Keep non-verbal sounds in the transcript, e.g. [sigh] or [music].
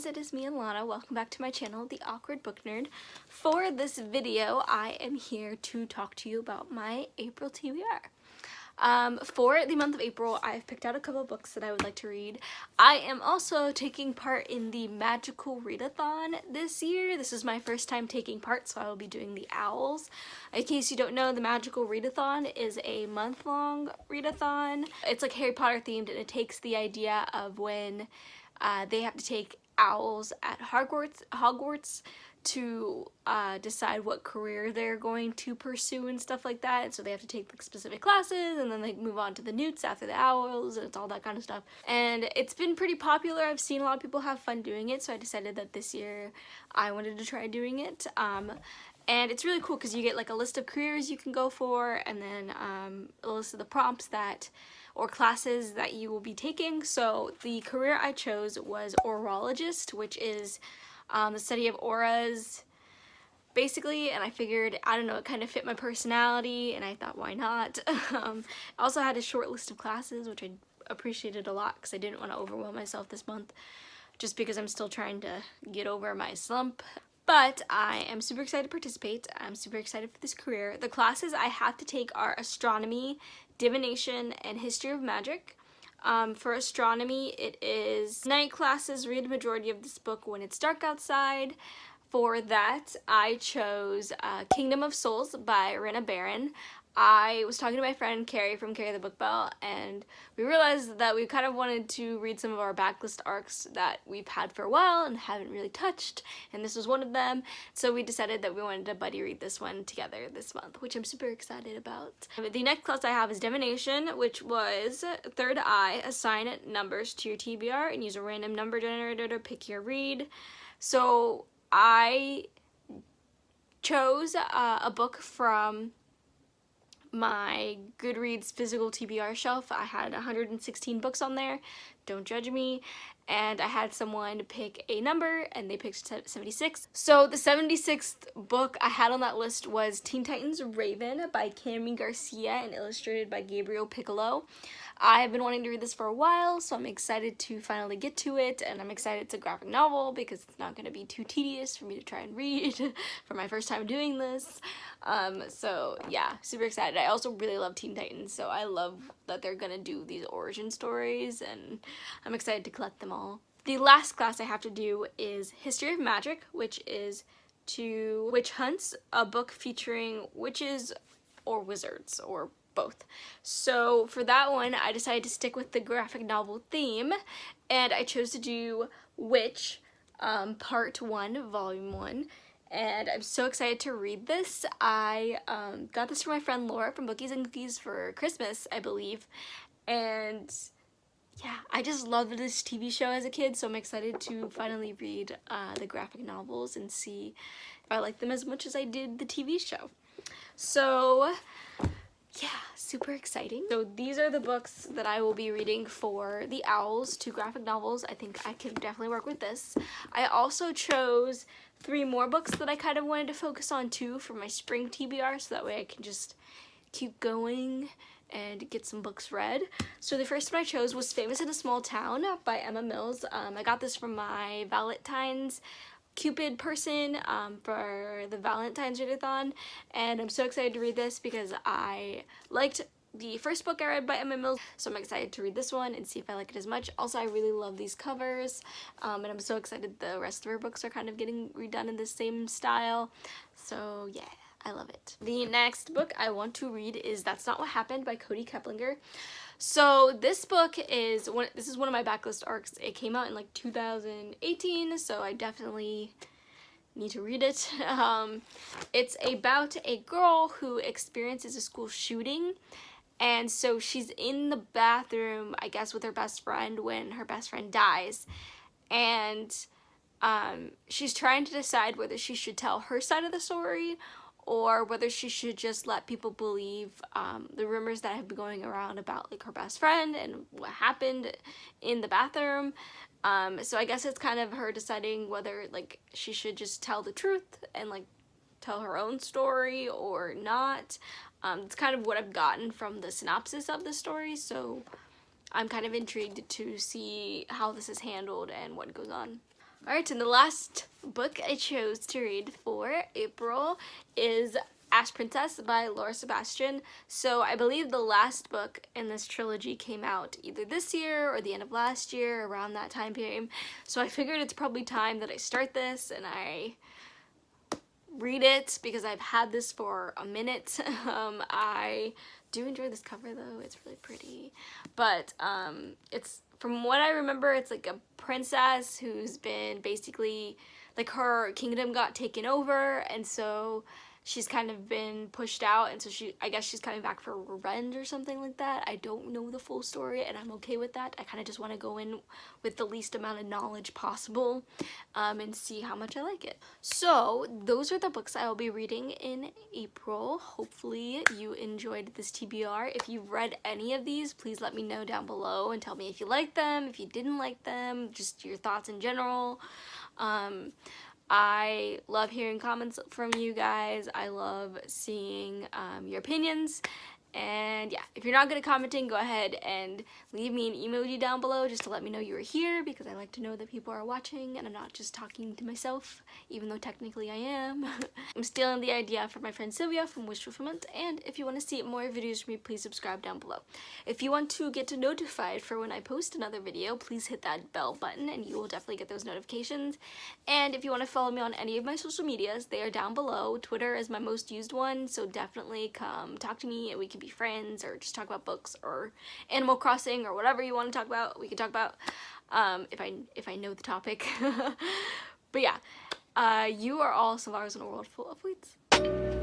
friends, it is me and Lana. Welcome back to my channel, The Awkward Book Nerd. For this video, I am here to talk to you about my April TBR. Um, for the month of April, I've picked out a couple books that I would like to read. I am also taking part in the Magical Readathon this year. This is my first time taking part, so I will be doing the Owls. In case you don't know, the Magical Readathon is a month-long readathon. It's like Harry Potter themed, and it takes the idea of when uh, they have to take owls at Hogwarts, Hogwarts to uh, decide what career they're going to pursue and stuff like that. And so they have to take like specific classes and then they move on to the newts after the owls and it's all that kind of stuff. And it's been pretty popular. I've seen a lot of people have fun doing it. So I decided that this year I wanted to try doing it. Um, and it's really cool because you get like a list of careers you can go for and then um, a list of the prompts that or classes that you will be taking. So the career I chose was orologist, which is um, the study of auras basically. And I figured I don't know it kind of fit my personality and I thought why not? [laughs] Um, I also had a short list of classes which I appreciated a lot because I didn't want to overwhelm myself this month just because I'm still trying to get over my slump but I am super excited to participate. I'm super excited for this career. The classes I have to take are astronomy, divination, and history of magic. Um, for astronomy, it is night classes, read a majority of this book when it's dark outside. For that, I chose uh, Kingdom of Souls by Rena Barron. I was talking to my friend Carrie from Carrie the Book Bell and we realized that we kind of wanted to read some of our backlist arcs that we've had for a while and haven't really touched and this was one of them so we decided that we wanted to buddy read this one together this month which I'm super excited about. The next class I have is Divination which was Third Eye, assign numbers to your TBR and use a random number generator to pick your read. So I chose uh, a book from my Goodreads physical TBR shelf. I had 116 books on there, don't judge me, and I had someone pick a number and they picked 76. So the 76th book I had on that list was Teen Titans Raven by Kami Garcia and illustrated by Gabriel Piccolo. I have been wanting to read this for a while, so I'm excited to finally get to it, and I'm excited it's a graphic novel because it's not going to be too tedious for me to try and read [laughs] for my first time doing this. Um, so yeah, super excited. I also really love Teen Titans, so I love that they're going to do these origin stories, and I'm excited to collect them all. The last class I have to do is History of Magic, which is to Witch Hunts, a book featuring witches or wizards or both. So for that one, I decided to stick with the graphic novel theme, and I chose to do Witch, um, Part 1, Volume 1, and I'm so excited to read this. I um, got this from my friend Laura from Bookies and Cookies for Christmas, I believe, and yeah, I just loved this TV show as a kid, so I'm excited to finally read uh, the graphic novels and see if I like them as much as I did the TV show. So yeah, super exciting. So these are the books that I will be reading for the Owls, two graphic novels. I think I can definitely work with this. I also chose three more books that I kind of wanted to focus on too for my spring TBR so that way I can just keep going and get some books read. So the first one I chose was Famous in a Small Town by Emma Mills. Um, I got this from my Valentine's Cupid person um, for the Valentine's Readathon and I'm so excited to read this because I liked the first book I read by Emma Mills, so I'm excited to read this one and see if I like it as much. Also, I really love these covers, um, and I'm so excited the rest of her books are kind of getting redone in the same style. So yeah, I love it. The next book I want to read is That's Not What Happened by Kody Keplinger. So this book is one this is one of my backlist arcs. It came out in like 2018, so I definitely need to read it. [laughs] Um, it's about a girl who experiences a school shooting and so she's in the bathroom, I guess, with her best friend when her best friend dies. And um, she's trying to decide whether she should tell her side of the story or whether she should just let people believe um, the rumors that have been going around about like her best friend and what happened in the bathroom. Um, so I guess it's kind of her deciding whether like she should just tell the truth and like tell her own story or not. Um, it's kind of what I've gotten from the synopsis of the story, so I'm kind of intrigued to see how this is handled and what goes on. Alright, and the last book I chose to read for April is Ash Princess by Laura Sebastian. So I believe the last book in this trilogy came out either this year or the end of last year, around that time period. So I figured it's probably time that I start this and I read it because I've had this for a minute. [laughs] Um, I do enjoy this cover though, it's really pretty. But um, it's, from what I remember, it's like a princess who's been basically, like her kingdom got taken over and so she's kind of been pushed out and so she I guess she's coming back for revenge or something like that. I don't know the full story and I'm okay with that. I kind of just want to go in with the least amount of knowledge possible um, and see how much I like it. So those are the books I will be reading in April. Hopefully you enjoyed this TBR. If you've read any of these, please let me know down below and tell me if you like them, if you didn't like them, just your thoughts in general. Um, I love hearing comments from you guys. I love seeing um, your opinions and yeah, if you're not good at commenting, go ahead and leave me an emoji down below just to let me know you were here because I like to know that people are watching and I'm not just talking to myself, even though technically I am. [laughs] I'm stealing the idea from my friend Sylvia from Wish Fulfillment, and if you want to see more videos from me, please subscribe down below. If you want to get notified for when I post another video, please hit that bell button and you will definitely get those notifications. And if you want to follow me on any of my social medias, they are down below. Twitter is my most used one, so definitely come talk to me and we be friends or just talk about books or Animal Crossing or whatever you want to talk about. We can talk about um, if I if I know the topic. [laughs] but yeah, uh, you are all survivors in a world full of weeds.